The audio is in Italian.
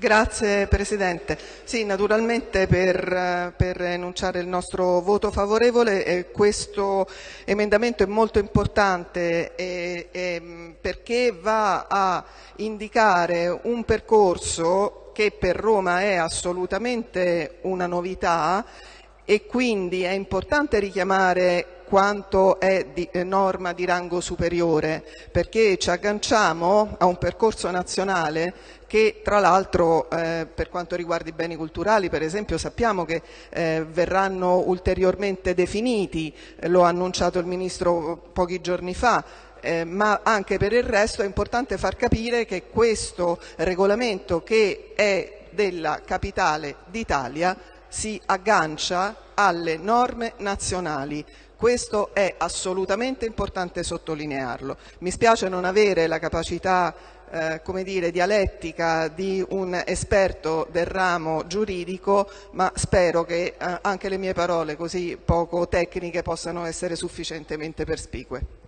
Grazie Presidente. Sì, naturalmente per, per, enunciare il nostro voto favorevole eh, questo emendamento è molto importante eh, eh, perché va a indicare un percorso che per Roma è assolutamente una novità e quindi è importante richiamare quanto è di eh, norma di rango superiore, perché ci agganciamo a un percorso nazionale che tra l'altro eh, per quanto riguarda i beni culturali per esempio sappiamo che eh, verranno ulteriormente definiti, lo ha annunciato il Ministro pochi giorni fa, eh, ma anche per il resto è importante far capire che questo regolamento che è della capitale d'Italia si aggancia alle norme nazionali. Questo è assolutamente importante sottolinearlo. Mi spiace non avere la capacità eh, come dire, dialettica di un esperto del ramo giuridico, ma spero che eh, anche le mie parole così poco tecniche possano essere sufficientemente perspicue.